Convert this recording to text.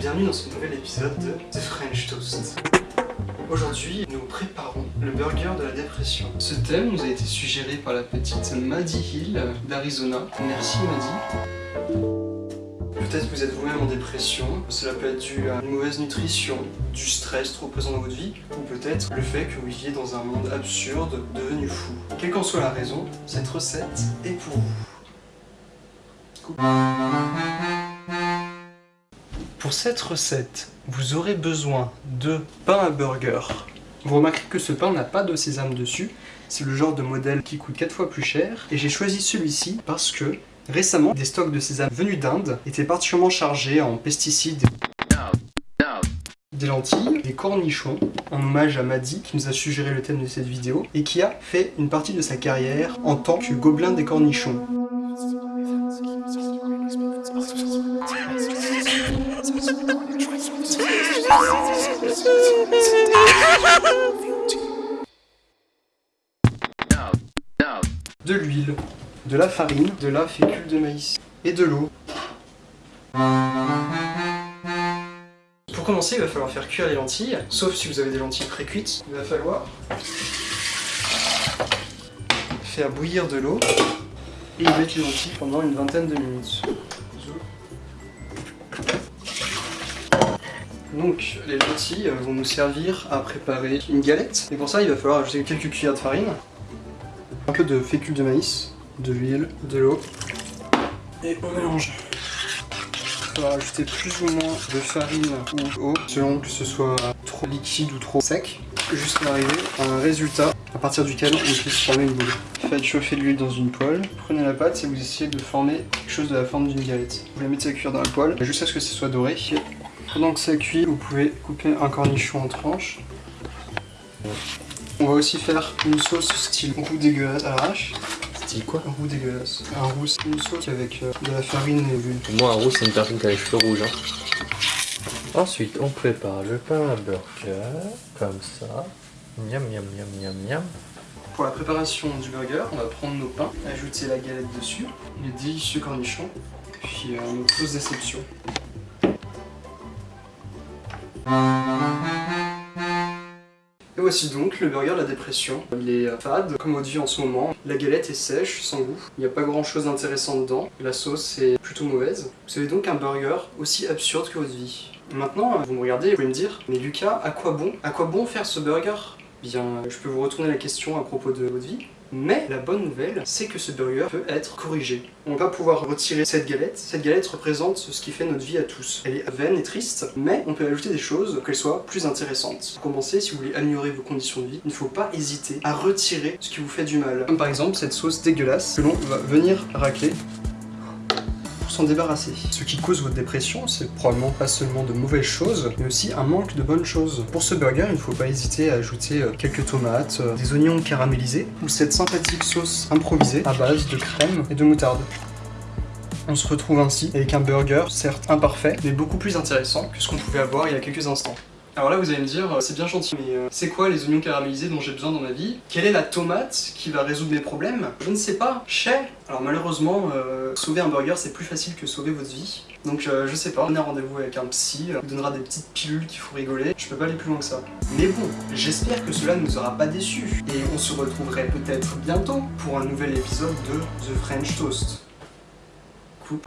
bienvenue dans ce nouvel épisode de The French Toast. Aujourd'hui, nous préparons le burger de la dépression. Ce thème nous a été suggéré par la petite Maddie Hill d'Arizona. Merci Maddie. Peut-être que vous êtes vous-même en dépression, cela peut être dû à une mauvaise nutrition, du stress trop présent dans votre vie, ou peut-être le fait que vous viviez dans un monde absurde, devenu fou. Quelle qu'en soit la raison, cette recette est pour vous. Pour cette recette, vous aurez besoin de pain à burger. Vous remarquerez que ce pain n'a pas de sésame dessus, c'est le genre de modèle qui coûte 4 fois plus cher, et j'ai choisi celui-ci parce que récemment, des stocks de sésame venus d'Inde étaient particulièrement chargés en pesticides des lentilles, des cornichons, en hommage à Maddy qui nous a suggéré le thème de cette vidéo et qui a fait une partie de sa carrière en tant que gobelin des cornichons. De l'huile, de la farine, de la fécule de maïs et de l'eau. Pour commencer, il va falloir faire cuire les lentilles, sauf si vous avez des lentilles pré-cuites. Il va falloir faire bouillir de l'eau et y mettre les lentilles pendant une vingtaine de minutes. Donc les lentilles vont nous servir à préparer une galette. Et pour ça, il va falloir ajouter quelques cuillères de farine, un peu de fécule de maïs, de l'huile, de l'eau, et on mélange. Il va ajouter plus ou moins de farine ou d'eau, selon que ce soit trop liquide ou trop sec, jusqu'à arriver à un résultat à partir duquel on puisse former une boule. Faites chauffer l'huile dans une poêle, prenez la pâte et vous essayez de former quelque chose de la forme d'une galette. Vous la mettez à cuire dans la poêle jusqu'à ce que ce soit doré. Pendant que ça cuit, vous pouvez couper un cornichon en tranches. On va aussi faire une sauce style roux dégueulasse à l'arrache. Style quoi Un roux dégueulasse. Un roux, c'est une sauce avec euh, de la farine et de l'huile. Moi, un roux, c'est une personne qui a les cheveux rouges. Hein. Ensuite, on prépare le pain à burger, comme ça. Miam, miam, miam, miam, miam. Pour la préparation du burger, on va prendre nos pains, ajouter la galette dessus, les délicieux cornichons, puis euh, notre sauce déception. Et voici donc le burger de la dépression. Il est euh, fade, comme votre vie en ce moment. La galette est sèche, sans goût. Il n'y a pas grand chose d'intéressant dedans. La sauce est plutôt mauvaise. Vous avez donc un burger aussi absurde que votre vie. Maintenant, vous me regardez et vous pouvez me dire « Mais Lucas, à quoi bon À quoi bon faire ce burger ?» Bien, je peux vous retourner la question à propos de votre vie. Mais la bonne nouvelle, c'est que ce burger peut être corrigé. On va pouvoir retirer cette galette. Cette galette représente ce qui fait notre vie à tous. Elle est vaine et triste, mais on peut ajouter des choses pour qu'elle soit plus intéressante. Pour commencer, si vous voulez améliorer vos conditions de vie, il ne faut pas hésiter à retirer ce qui vous fait du mal. Comme par exemple cette sauce dégueulasse que l'on va venir racler débarrasser. Ce qui cause votre dépression, c'est probablement pas seulement de mauvaises choses, mais aussi un manque de bonnes choses. Pour ce burger, il ne faut pas hésiter à ajouter euh, quelques tomates, euh, des oignons caramélisés, ou cette sympathique sauce improvisée à base de crème et de moutarde. On se retrouve ainsi avec un burger, certes imparfait, mais beaucoup plus intéressant que ce qu'on pouvait avoir il y a quelques instants. Alors là vous allez me dire, euh, c'est bien gentil, mais euh, c'est quoi les oignons caramélisés dont j'ai besoin dans ma vie? Quelle est la tomate qui va résoudre mes problèmes? Je ne sais pas. Chez Alors malheureusement, euh, sauver un burger c'est plus facile que sauver votre vie. Donc je sais pas, prenez rendez-vous avec un psy, il donnera des petites pilules qui font rigoler. Je peux pas aller plus loin que ça. Mais bon, j'espère que cela ne nous aura pas déçus. Et on se retrouverait peut-être bientôt pour un nouvel épisode de The French Toast. Coupe.